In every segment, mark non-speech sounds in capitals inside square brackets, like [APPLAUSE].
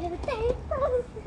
给他们戴帽子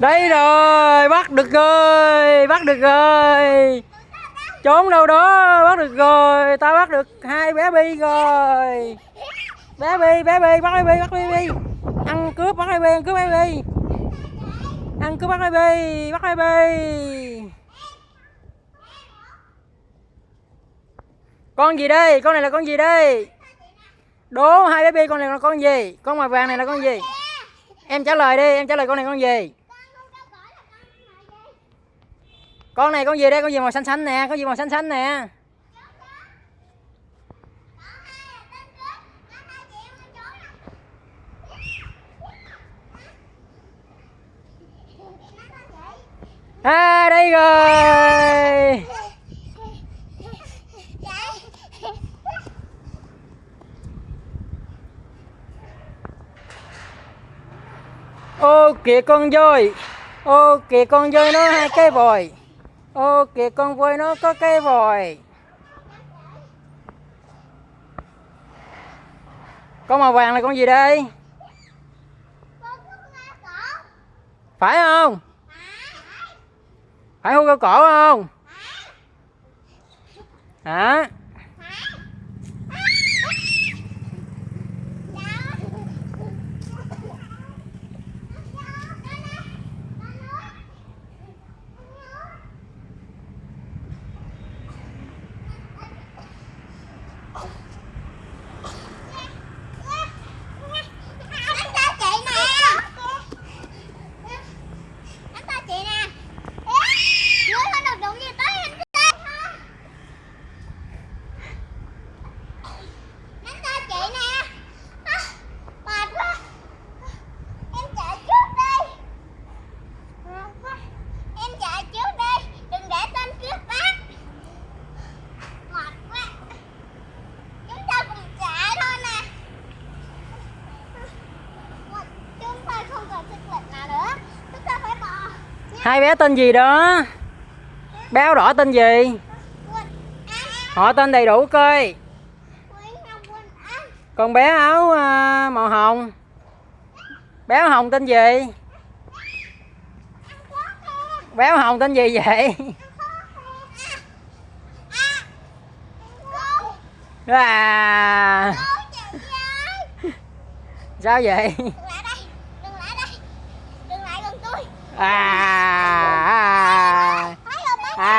Đây rồi, bắt được rồi, bắt được rồi. Trốn đâu đó, bắt được rồi. ta bắt được hai bé bi rồi. Bé bi, bé bi, bắt bé bi, bắt bé bi. Ăn cướp bắt bé bi, ăn cướp bé bi. Ăn cướp bắt bé bi, bắt bé bi. Con gì đây? Con này là con gì đây? Đố hai bé bi con này là con gì? Con màu vàng này là con gì? Em trả lời đi, em trả lời con này con gì? Con này con gì đây? Con gì màu xanh xanh nè, con gì màu xanh xanh nè. À đây rồi. Ô kìa con voi. Ô kìa con voi nó hai cái vòi. Ô, kìa, con voi nó có cái vòi. Con màu vàng là con gì đây? Phải không? Phải hươu cao cổ không? Hả? à ta chị nè Đánh ta chị nè Ngươi không được đụng gì tới anh ta Đánh ta chị nè À, Mệt quá Em chạy trước đi Mệt quá Em chạy trước đi Đừng để tên trước bác Mệt quá Chúng ta cùng chạy thôi nè chúng ta không còn sức lực nào nữa chúng ta phải bò Hai bé tên gì đó? Bé áo đỏ tên gì? Họ tên đầy đủ coi. Còn bé áo à, màu hồng. Bé áo hồng tên gì? Béo hồng tên gì vậy à, sao vậy Đừng lại đây, đừng lại đây. Đừng lại gần tôi. à, à, Thấy không mấy à.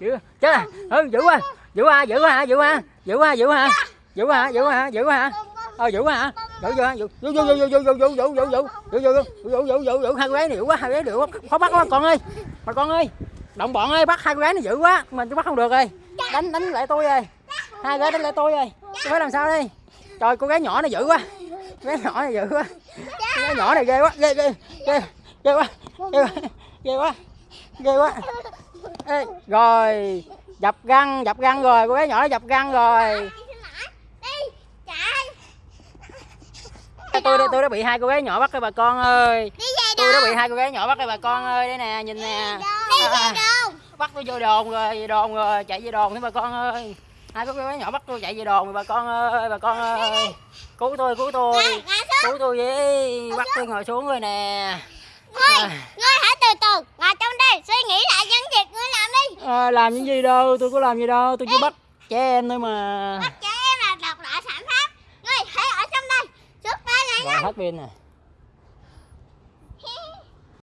giữ chết à ừ giữ quá giữ quá giữ quá giữ quá giữ quá giữ quá giữ quá giữ quá giữ quá ờ giữ quá hả giữ giữ giữ giữ giữ giữ giữ giữ giữ giữ giữ giữ giữ giữ giữ giữ giữ giữ giữ hai cô gái này quá hai cô gái dữ quá khó bắt quá con ơi bà con ơi đồng bọn ơi bắt hai cô gái này dữ quá mình tôi bắt không được rồi đánh đánh lại tôi rồi hai gái đánh lại tôi rồi tôi phải làm sao đây trời cô gái nhỏ này dữ quá cô gái nhỏ này dữ quá cô gái nhỏ này ghê quá ghê ghê ghê ghê quá ghê quá ghê quá ghê quá Ê, rồi dập găng dập găng rồi cô gái nhỏ nó dập găng rồi. Đi, chạy. tôi đã- tôi đã bị hai cô gái nhỏ bắt rồi bà con ơi. Đi về tôi đã bị hai cô gái nhỏ bắt rồi bà con ơi đây nè nhìn nè. Đi về đâu? [LAUGHS] bắt tôi vô đồn rồi về đồn rồi chạy về đồn nữa bà con ơi. Hai cô gái nhỏ bắt tôi chạy về đồn rồi bà con ơi bà con ơi. cứu tôi cứu tôi. Cứu tôi với bắt tôi ngồi xuống rồi nè. Ngươi, ngươi hãy từ từ. Ngồi trong đây suy nghĩ lại những việc ngươi làm đi. À, làm những gì đâu tôi có làm gì đâu tôi chỉ bắt trẻ em thôi mà Bắt trẻ em là độc loại phạm pháp. Ngươi hãy ở trong đây. Xuất ngay rồi hết pin nè